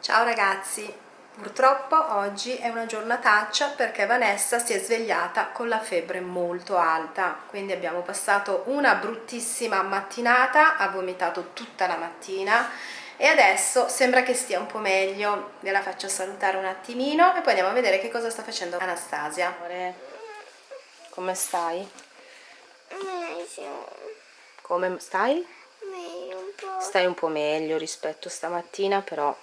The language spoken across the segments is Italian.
Ciao ragazzi, purtroppo oggi è una giornataccia perché Vanessa si è svegliata con la febbre molto alta, quindi abbiamo passato una bruttissima mattinata, ha vomitato tutta la mattina e adesso sembra che stia un po' meglio, ve la faccio salutare un attimino e poi andiamo a vedere che cosa sta facendo Anastasia. Come stai? Meglio, Come stai? meglio un po'. Stai un po' meglio rispetto stamattina, però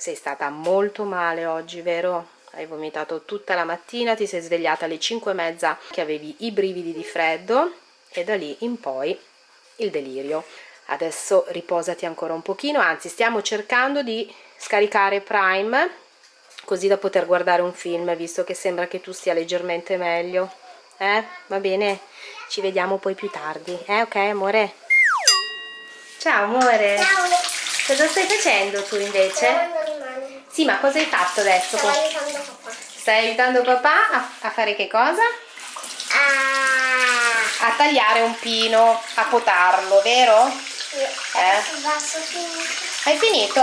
sei stata molto male oggi, vero? Hai vomitato tutta la mattina, ti sei svegliata alle 5 e mezza che avevi i brividi di freddo e da lì in poi il delirio. Adesso riposati ancora un pochino, anzi stiamo cercando di scaricare Prime così da poter guardare un film, visto che sembra che tu stia leggermente meglio. Eh? Va bene? Ci vediamo poi più tardi, eh? Ok amore? Ciao amore! Ciao, Cosa stai facendo tu invece? Le. Sì, ma cosa hai fatto adesso? Stavo aiutando papà. Stai aiutando papà a, a fare che cosa? Ah, A tagliare un pino, a potarlo, vero? sì. Finito. Hai finito?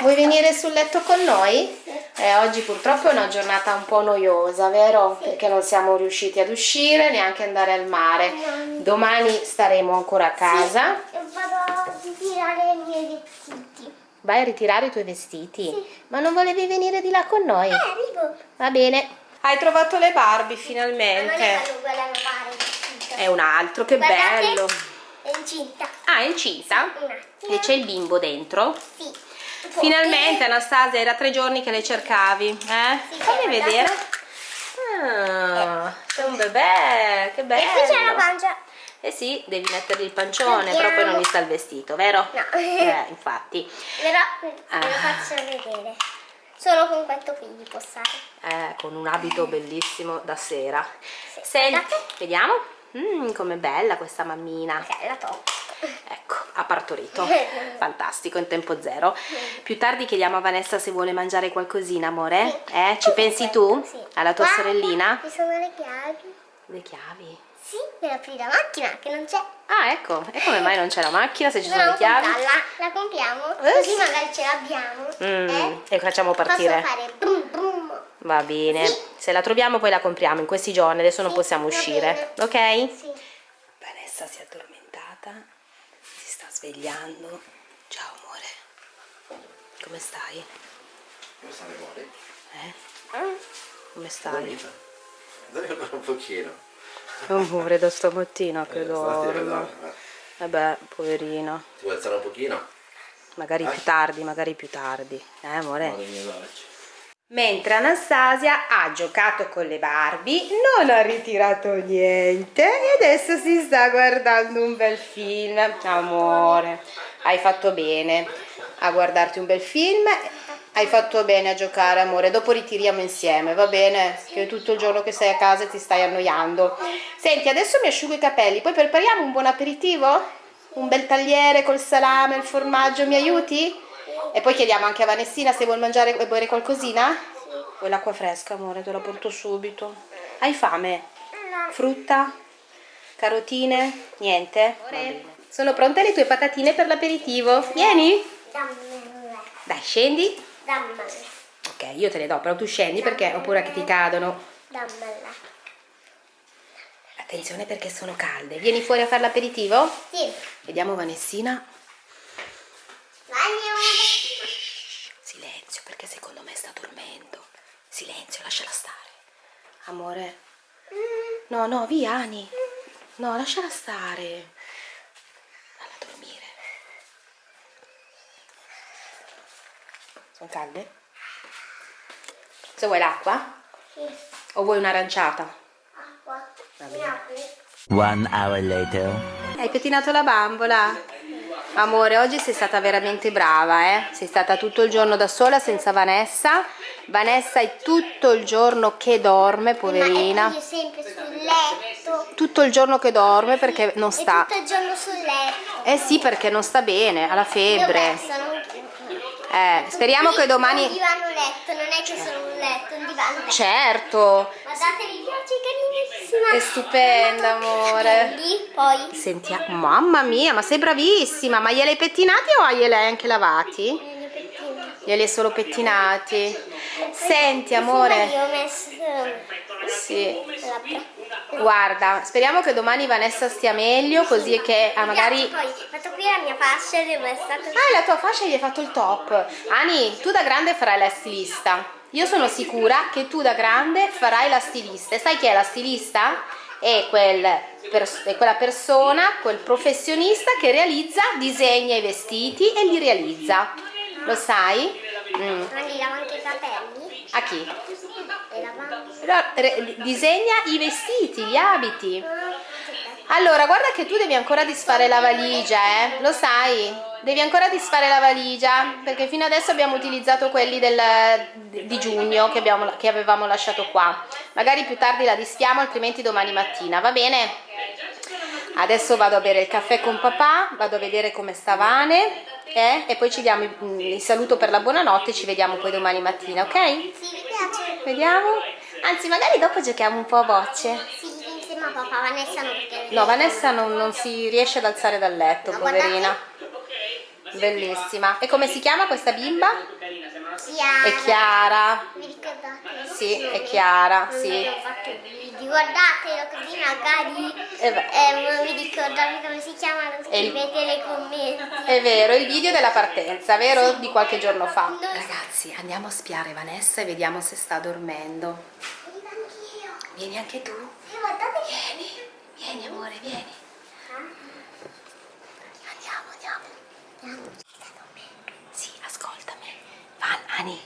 Vuoi venire sul letto con noi? Eh, oggi purtroppo è una giornata un po' noiosa, vero? Perché non siamo riusciti ad uscire, neanche andare al mare. Domani staremo ancora a casa. E vado a tirare miei vestiti. Vai a ritirare i tuoi vestiti. Ma non volevi venire di là con noi? Eh, arrivo. Va bene. Hai trovato le Barbie Ma non è finalmente. il vestito. È un altro, che Guardate, bello. È incinta. Ah, è? Un attimo. E c'è il bimbo dentro? Sì. Finalmente Anastasia, era tre giorni che le cercavi, eh? Sì, Fammi sì, vedere. Ah, c'è un bebè, che bello. E qui c'è la pancia. Eh sì, devi mettergli il pancione, Andiamo. però poi non gli sta il vestito, vero? No. Eh, infatti. Però ve Ah. lo faccio vedere. Solo con questo qui vi possate. Eh, con un abito bellissimo da sera. Sì. Senti, vediamo. Mm, com'è bella questa mammina. Ok, la. Ecco, ha partorito. Fantastico, in tempo zero. Più tardi chiediamo a Vanessa se vuole mangiare qualcosina, amore. Eh, ci pensi tu? Sì. Alla tua Guarda, sorellina? Ci sono le chiavi. Le chiavi. Sì, per aprire la macchina, che non c'è. Ah, ecco. E come mai non c'è la macchina se ci sono le chiavi? comprarla. La compriamo, Eh, così sì. magari ce l'abbiamo. Mm, Eh? E facciamo partire. Posso fare brum brum. Va bene. Sì. Se la troviamo poi la compriamo in questi giorni, adesso non Sì, possiamo va uscire. bene. Ok? Sì. Vanessa si è addormentata, si sta svegliando. Ciao amore. Come stai? Come sta le buone? Eh? Come stai? Dormita? Dormi ancora un pochino. Amore, da stamattina che Eh, dormo. dormi, eh. Vabbè, poverina. Ti vuoi alzare un pochino? Magari più tardi, magari più tardi. Eh, amore? No. Mentre Anastasia ha giocato con le Barbie, non ha ritirato niente e adesso si sta guardando un bel film. Amore, hai fatto bene a guardarti un bel film, hai fatto bene a giocare, amore. Dopo ritiriamo insieme, va bene? Che tutto il giorno che sei a casa ti stai annoiando. Senti, adesso mi asciugo i capelli, poi prepariamo un buon aperitivo? Un bel tagliere col salame, il formaggio, mi aiuti? E poi chiediamo anche a Vanessina se vuol mangiare e bere qualcosina? Vuoi l'acqua fresca, amore? Te la porto subito. Hai fame? Frutta? Carotine? Niente? Sono pronte le tue patatine per l'aperitivo? Vieni? Dai, scendi. Dammela. Ok, io te le do, però tu scendi perché ho paura che ti cadono. Dammela. Attenzione perché sono calde. Vieni fuori a fare l'aperitivo? Sì. Vediamo Vanessina. Bagno. Silenzio, perché secondo me sta dormendo. Silenzio, lasciala stare. Amore. No, no, via, Ani. No, lasciala stare. Falla dormire. Sono calde? Se vuoi l'acqua? Sì. O vuoi un'aranciata? Acqua. Va Mi bene. apri? One hour later. Hai pettinato la bambola? Amore, oggi sei stata veramente brava, eh? Sei stata tutto il giorno da sola senza Vanessa. Vanessa è tutto il giorno che dorme, Ma poverina. è qui sempre sul letto. Tutto il giorno che dorme perché non E sta. tutto il giorno sul letto. Eh sì, perché non sta bene, ha la febbre. Un- Eh, speriamo che Un domani. divano letto, non è che sono un letto, un divano letto. Certo. Guardate, mi piace carinissimo. bellissima. È stupenda, amore. Lì, poi Sentiamo, mamma mia, ma sei bravissima. Ma gliel'hai pettinati o glieli hai anche lavati? nelle pettine. Glieli hai solo pettinati. Senti, Io amore. ho messo Sì. Guarda, speriamo che domani Vanessa stia meglio, così che ah, magari... Poi, fatto qui la mia fascia dove è stato... Ah, la tua fascia gli hai fatto il top. Ani, tu da grande farai la stilista. Io sono sicura che tu da grande farai la stilista. E sai chi è la stilista? È, quel pers- è quella persona, quel professionista che realizza, disegna i vestiti e li realizza. Lo sai? Mm. Ma gli lavo anche i capelli? A chi? E lavando. Però, re- disegna i vestiti, gli abiti. Allora, guarda che tu devi ancora disfare la valigia, eh? Lo sai? Devi ancora disfare la valigia, perché fino adesso abbiamo utilizzato quelli del, di giugno che, abbiamo- che avevamo lasciato qua. Magari più tardi la disfiamo, altrimenti domani mattina, va bene? Adesso vado a bere il caffè con papà, vado a vedere come sta Vane, eh? E poi ci diamo il, il saluto per la buonanotte, ci vediamo poi domani mattina, ok? Sì, mi piace. Vediamo? Anzi, magari dopo giochiamo un po' a bocce. Sì, insieme a papà, Vanessa no perché... No, Vanessa non, non si riesce ad alzare dal letto, No, poverina. Bellissima. E come si chiama questa bimba? Chiara. È Chiara. Vi ricordate? Sì, è Chiara, Non sì. Video. Guardatelo così magari Eh eh, non vi ricordate come si chiama, lo È il- scrivete nei commenti. È vero, il video della partenza, vero? Di qualche giorno fa. No. Ragazzi, andiamo a spiare Vanessa e vediamo se sta dormendo. Anch'io. Vieni anche tu. Guardate. Vieni, vieni amore, vieni. Andiamo, andiamo. Sì, ascoltami. Van, Ani,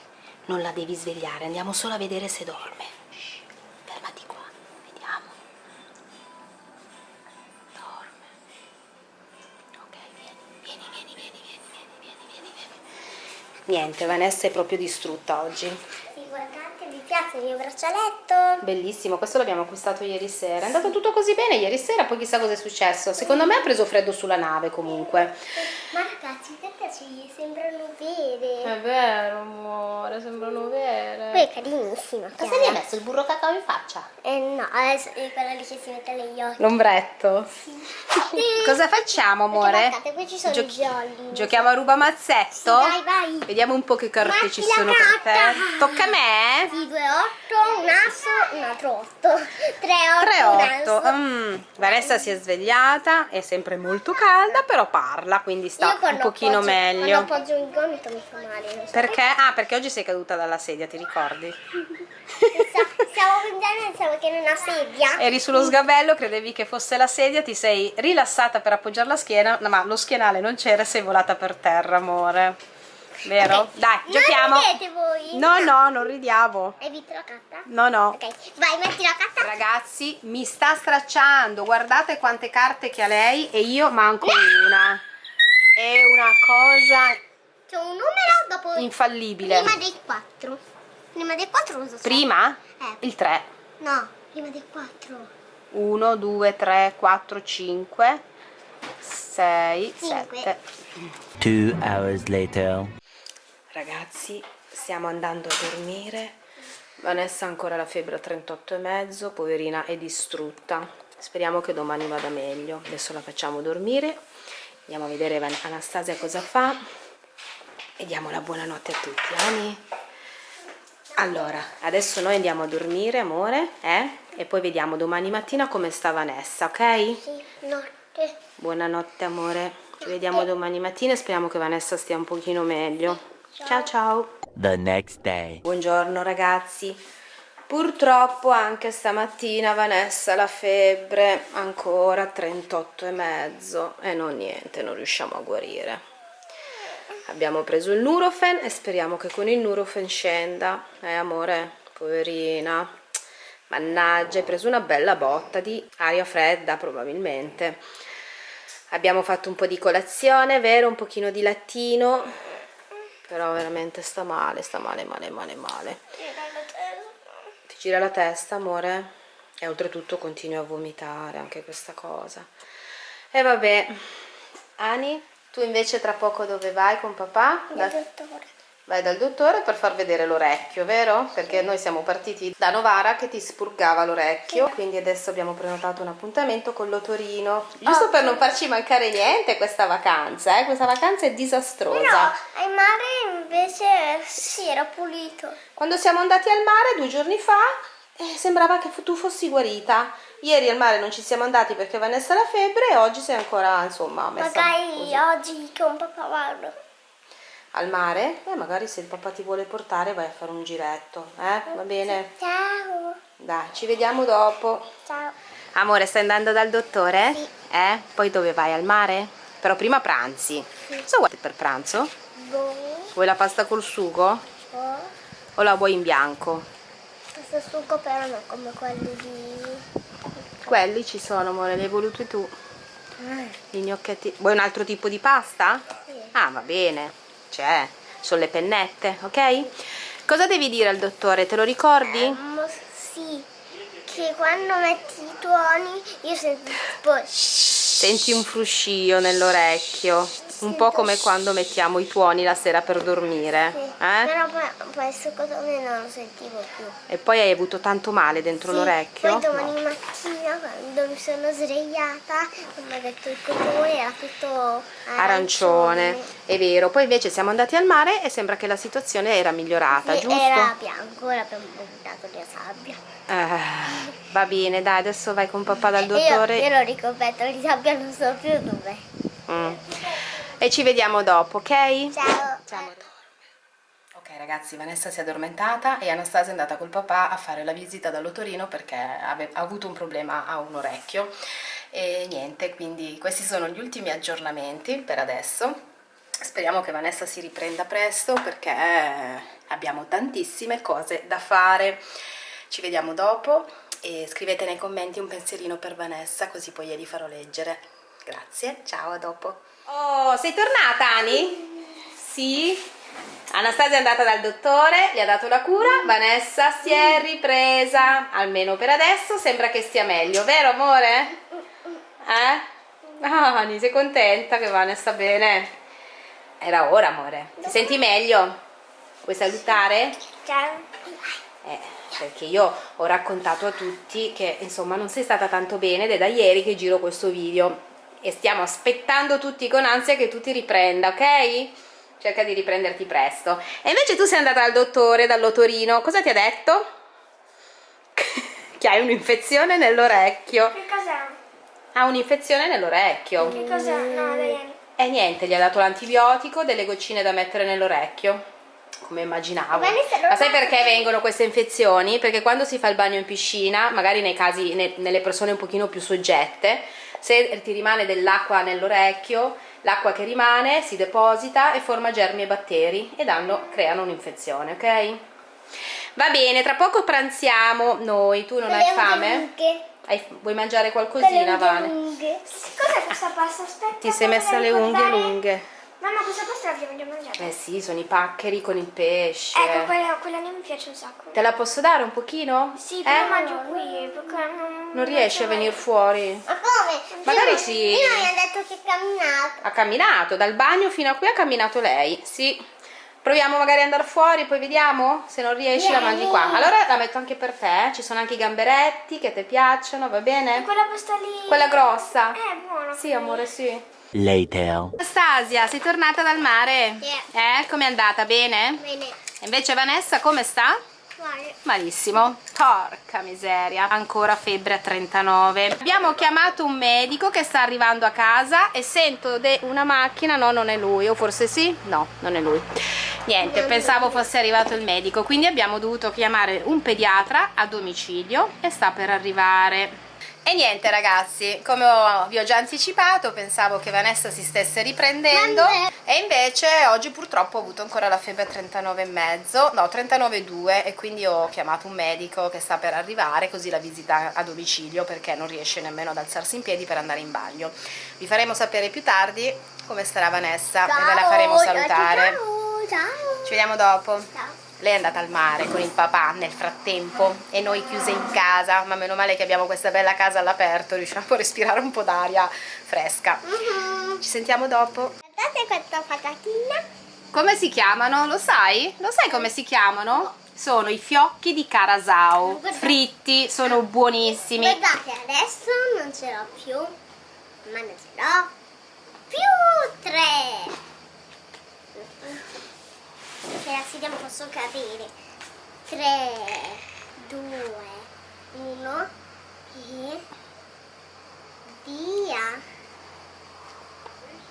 non la devi svegliare, andiamo solo a vedere se dorme. Niente, Vanessa è proprio distrutta oggi. Sì, guardate, vi piace il mio braccialetto? Bellissimo, questo l'abbiamo acquistato ieri sera. È andato tutto così bene ieri sera, poi chissà cosa è successo. Secondo me ha preso freddo sulla nave comunque. Ma perché ci sembrano vere? È vero, amore, sembrano vere. Poi è carinissima. Cosa gli hai messo il burro cacao in faccia? Eh no, adesso è quella lì che si mette negli occhi. L'ombretto. Cosa facciamo, amore? Guardate, qui ci sono i gialli. Giochiamo a ruba mazzetto? Vai, vai. Vediamo un po' che carte Metti ci sono per te. Tocca a me? Sì, 2, 8, un asso, un altro 8. 3, 8, un 3-8. asso. Mm. Vanessa si è svegliata, è sempre molto calda, però parla, quindi sta un pochino appoggio- meglio. Quando appoggio il gomito mi fa male. non so Perché? Ah, perché oggi sei caduta dalla sedia, ti ricordi? Stavo prendendo pensavo che era una sedia. Eri sullo sgabello, credevi che fosse la sedia, ti sei rilassata per appoggiare la schiena, no, ma lo schienale non c'era e sei volata per terra, amore. Vero? Ok. Dai, Non giochiamo. ridete voi. No, no, non ridiamo. Hai vinto la carta? No, no. Ok, vai, metti la carta. Ragazzi, mi sta stracciando. Guardate quante carte che ha lei e io manco una. È una cosa C'è un numero dopo. infallibile. Prima dei 4. Prima dei 4 cosa so? Prima? Eh. Il 3. No, prima dei 4. 1, 2, 3, 4, 5, 6, Cinque. 7. Two hours later. Ragazzi, stiamo andando a dormire. Vanessa ha ancora la febbre a 38 e mezzo, poverina è distrutta. Speriamo che domani vada meglio. Adesso la facciamo dormire. Andiamo a vedere Anastasia cosa fa. E diamo la buonanotte a tutti, Ani. Allora, adesso noi andiamo a dormire, amore, eh? E poi vediamo domani mattina come sta Vanessa, ok? Sì, notte. Buonanotte amore, ci vediamo domani mattina e speriamo che Vanessa stia un pochino meglio. Ciao ciao. The next day. Buongiorno ragazzi. Purtroppo anche stamattina Vanessa la febbre ancora 38 e mezzo e non niente, non riusciamo a guarire. Abbiamo preso il Nurofen e speriamo che con il Nurofen scenda. Eh amore, poverina. Mannaggia, hai preso una bella botta di aria fredda probabilmente. Abbiamo fatto un po' di colazione, vero? Un pochino di lattino. Però veramente sta male, sta male, male, male, male. Gira la testa, amore? E oltretutto continui a vomitare anche questa cosa. E vabbè. Ani, tu invece tra poco dove vai con papà? Il Da- dottore. Vai dal dottore per far vedere l'orecchio, vero? Perché noi siamo partiti da Novara che ti spurgava l'orecchio, quindi adesso abbiamo prenotato un appuntamento con l'otorino, giusto per non farci mancare niente questa vacanza, eh? Questa vacanza è disastrosa. No, al mare invece sì, era pulito. Quando siamo andati al mare due giorni fa eh, sembrava che tu fossi guarita. Ieri al mare non ci siamo andati perché Vanessa ha la febbre e oggi sei ancora, insomma, messa Magari così. oggi con papà vado. Al mare? Eh, magari se il papà ti vuole portare vai a fare un giretto, eh? Va bene? Ciao. Dai, ci vediamo dopo. Ciao. Amore, stai andando dal dottore? Sì. Eh? Poi dove vai? Al mare? Però prima pranzi. Cosa vuoi per pranzo? Boh. Vuoi la pasta col sugo? Oh. O la vuoi in bianco? Questo succo però non come quelli di... Quelli ci sono, amore, li hai voluti tu. I gnocchetti. Vuoi un altro tipo di pasta? Sì. Ah, va bene. C'è. Sono le pennette, ok? Cosa devi dire al dottore? Te lo ricordi? Ehm, sì, che quando metti i tuoni io sento tipo... Senti un fruscio nell'orecchio, un po' come quando mettiamo i tuoni la sera per dormire. Sì, Eh? Però poi questo cosa me non lo sentivo più. E poi hai avuto tanto male dentro Sì, l'orecchio? Poi domani No. mattina quando mi sono svegliata, come ha detto il cotone, era tutto Arancione, è vero. Poi invece siamo andati al mare e sembra che la situazione era migliorata, Sì, giusto? Era bianco, l'abbiamo buttato di sabbia. Eh, va bene, dai, adesso vai con papà dal E Io, dottore. io l'ho ricoperto di sabbia, non so più dove. Mm. E ci vediamo dopo, ok? Ciao. Ciao. Ok ragazzi, Vanessa si è addormentata e Anastasia è andata col papà a fare la visita dall'otorino perché ha avuto un problema a un orecchio e niente, quindi questi sono gli ultimi aggiornamenti per adesso. Speriamo che Vanessa si riprenda presto perché abbiamo tantissime cose da fare. Ci vediamo dopo e scrivete nei commenti un pensierino per Vanessa così poi glieli farò leggere. Grazie, ciao, a dopo. Oh, sei tornata Ani? Sì? Anastasia è andata dal dottore, gli ha dato la cura, Vanessa si è ripresa, almeno per adesso sembra che stia meglio, vero amore? Eh? Ah, Ani, sei contenta che Vanessa sta bene? Era ora amore, ti senti meglio? Vuoi salutare? Ciao. Eh, perché io ho raccontato a tutti che insomma non sei stata tanto bene ed è da ieri che giro questo video e stiamo aspettando tutti con ansia che tu ti riprenda, ok? Cerca di riprenderti presto. E invece tu sei andata dal dottore, dall'otorino, cosa ti ha detto? che hai un'infezione nell'orecchio. Che cos'è? Ha un'infezione nell'orecchio. Che cos'è? No, dai. E niente, gli ha dato l'antibiotico, delle goccine da mettere nell'orecchio. Come immaginavo. Ma sai perché vengono queste infezioni? Perché quando si fa il bagno in piscina, magari nei casi, ne- nelle persone un pochino più soggette, se ti rimane dell'acqua nell'orecchio, l'acqua che rimane si deposita e forma germi e batteri e danno, creano un'infezione, ok? Va bene, tra poco pranziamo noi. Tu non hai unghie fame? Hai- vuoi mangiare qualcosina, Vane? Cos'è questa pasta? Aspetta. Ti sei messa le unghie ricordare. lunghe. Mamma, questa pasta l'abbiamo già mangiata. Eh sì, sono i paccheri con il pesce. Ecco, quella, quella lì mi piace un sacco. Te la posso dare un pochino? Sì, Eh? però mangio qui, perché non... Non riesci a venire fuori? Ma come? Magari sì. Prima mi ha detto che camminato. Ha camminato, dal bagno fino a qui ha camminato lei, sì. Proviamo magari ad andare fuori, poi vediamo? Se non riesci la mangi qua. Allora la metto anche per te, ci sono anche i gamberetti che ti piacciono, va E bene? quella pasta lì... Quella grossa? Eh, buona. Sì, amore, sì. Later. Anastasia, sei tornata dal mare? Sì. Eh, com'è andata? Bene? Bene. E invece Vanessa come sta? Malissimo, porca miseria, ancora febbre a 39. Abbiamo chiamato un medico che sta arrivando a casa e sento una macchina, no non è lui, o forse sì? No, non è lui. Niente, pensavo fosse arrivato il medico, quindi abbiamo dovuto chiamare un pediatra a domicilio e sta per arrivare. E niente ragazzi, come ho- vi ho già anticipato, pensavo che Vanessa si stesse riprendendo e invece oggi purtroppo ho avuto ancora la febbre a 39,5, no 39,2 e quindi ho chiamato un medico che sta per arrivare così la visita a domicilio perché non riesce nemmeno ad alzarsi in piedi per andare in bagno. Vi faremo sapere più tardi come starà Vanessa e ve la faremo salutare. Ciao, ciao. Ci vediamo dopo. Ciao. Lei è andata al mare con il papà nel frattempo e noi chiuse in casa, ma meno male che abbiamo questa bella casa all'aperto, riusciamo a respirare un po' d'aria fresca. Mhm. Ci sentiamo dopo. Guardate questa patatina. Come si chiamano? Lo sai? Lo sai come si chiamano? Sono i fiocchi di carasau, fritti, sono buonissimi. Guardate, adesso non ce l'ho più, ma ne ce l'ho più tre. Che la sedia non posso cadere. Tre, due, uno e via.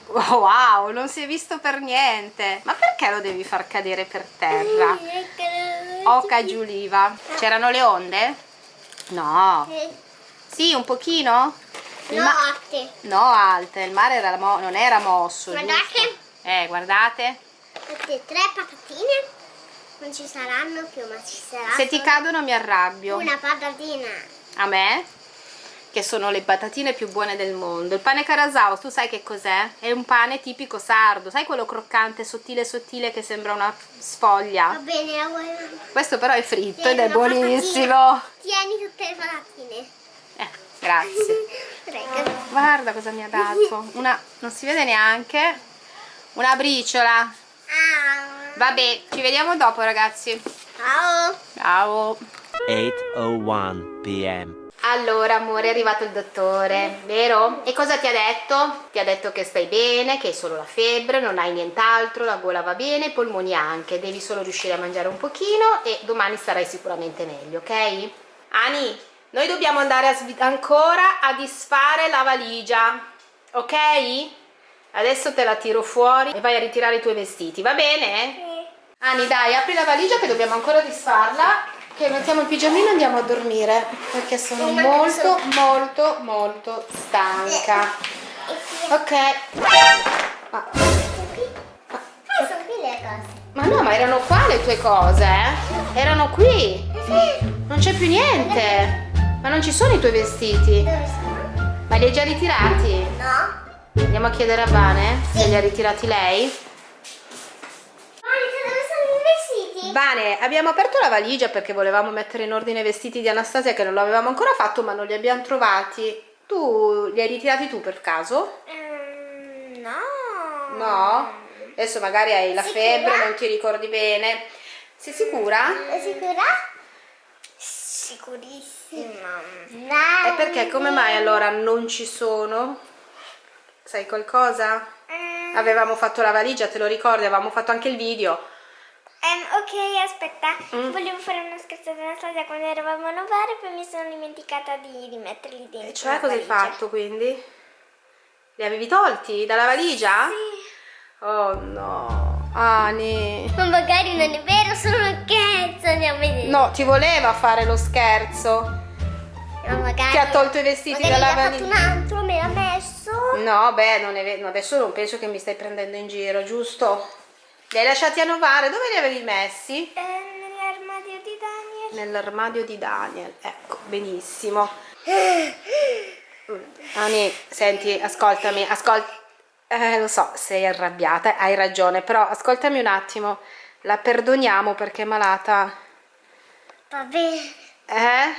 Wow, non si è visto per niente. Ma perché lo devi far cadere per terra? Oca Giuliva. C'erano le onde? No. Eh, Sì, un pochino? Il No, alte. No, alte. Il mare era mo- non era mosso. Guardate. giusto? Eh, guardate. Queste tre patatine non ci saranno più, ma ci sarà Se ti cadono mi arrabbio. una patatina. A me? Che sono le patatine più buone del mondo. Il pane carasau, tu sai che cos'è? È un pane tipico sardo. Sai quello croccante, sottile, sottile che sembra una Va sfoglia? bene, la vuoi? Questo però è fritto Tieni ed è buonissimo. patatina. Tieni tutte le patatine. Eh, grazie. Prego. Guarda cosa mi ha dato. Una, non si vede neanche. Una briciola. Vabbè, ci vediamo dopo ragazzi. Ciao. Ciao. 8:01 p.m. Allora, amore, è arrivato il dottore, vero? E cosa ti ha detto? Ti ha detto che stai bene, che hai solo la febbre, non hai nient'altro, la gola va bene, i polmoni anche, devi solo riuscire a mangiare un pochino e domani sarai sicuramente meglio, ok? Ani, noi dobbiamo andare a ancora a disfare la valigia, ok? Adesso te la tiro fuori e vai a ritirare i tuoi vestiti, va bene? Ani, dai, apri la valigia che dobbiamo ancora disfarla. Che mettiamo il pigiamino e andiamo a dormire. Perché sono Sì, molto, adesso- molto, molto stanca. Ok. Ma, Ah, sono qui le cose. ma no, ma erano qua le tue cose, eh? Erano qui. Non c'è più niente. Ma non ci sono i tuoi vestiti. Sono? Ma li hai già ritirati? No. Andiamo a chiedere a Vane se li ha ritirati lei. Vane, abbiamo aperto la valigia perché volevamo mettere in ordine i vestiti di Anastasia che non l'avevamo ancora fatto ma non li abbiamo trovati. Tu li hai ritirati tu per caso? Ehm, no. No? Adesso magari hai la Sicura? febbre, non ti ricordi bene. Sei sicura? È sicura? Sicurissima. Dai. E perché come mai allora non ci sono? Sai qualcosa? Ehm, Avevamo fatto la valigia, te lo ricordi? Avevamo fatto anche il video. ehm, ok, aspetta. Mm. Volevo fare una scherzata alla stadia quando eravamo a Novara e poi mi sono dimenticata di rimetterli dentro. E cioè cosa hai valigia. fatto quindi? Li avevi tolti dalla valigia? Oh no, Ani. Ma magari non è vero, sono uno scherzo, andiamo a vedere. No, ti voleva fare lo scherzo. Ma magari... Che ha tolto i vestiti dalla gli ha fatto valigia. un altro, me l'ha messo. No, beh, non è vero. adesso non penso che mi stai prendendo in giro, giusto? Li hai lasciati a Novare? Dove li avevi messi? Eh, nell'armadio di Daniel. Nell'armadio di Daniel. Ecco, benissimo. Ani, senti, ascoltami, ascolta. Eh, lo so, sei arrabbiata, hai ragione, però ascoltami un attimo. La perdoniamo perché è malata. Va bene. Eh?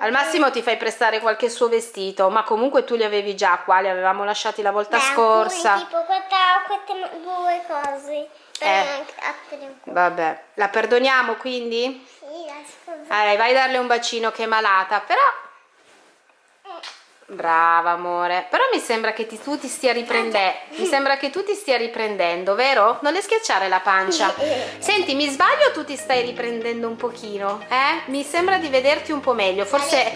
Al massimo ti fai prestare qualche suo vestito, ma comunque tu li avevi già qua, li avevamo lasciati la volta Beh, scorsa. alcuni, tipo questa, queste due cose. Eh. Vabbè, la perdoniamo quindi? Sì, la scusa. Eh, vai a darle un bacino che è malata, però... Brava amore, però mi sembra che ti- tu ti stia riprendendo, mi sembra che tu ti stia riprendendo, vero? Non le schiacciare la pancia. Senti, mi sbaglio o tu ti stai riprendendo un pochino? Eh? Mi sembra di vederti un po' meglio, forse,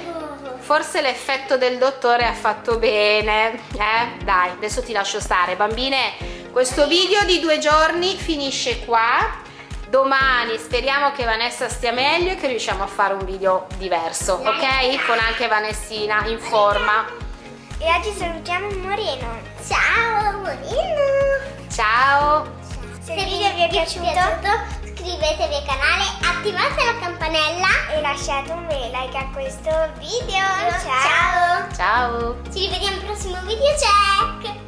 forse l'effetto del dottore ha fatto bene. Eh? Dai, adesso ti lascio stare. Bambine, questo video di due giorni finisce qua. Domani speriamo che Vanessa stia meglio e che riusciamo a fare un video diverso, ok? Con anche Vanessina in forma. E oggi salutiamo Moreno. Ciao Moreno. Ciao! Se il video vi è piaciuto, iscrivetevi al canale, attivate la campanella e lasciate un bel like a questo video. Ciao. Ciao! Ci rivediamo al prossimo video. Ciao.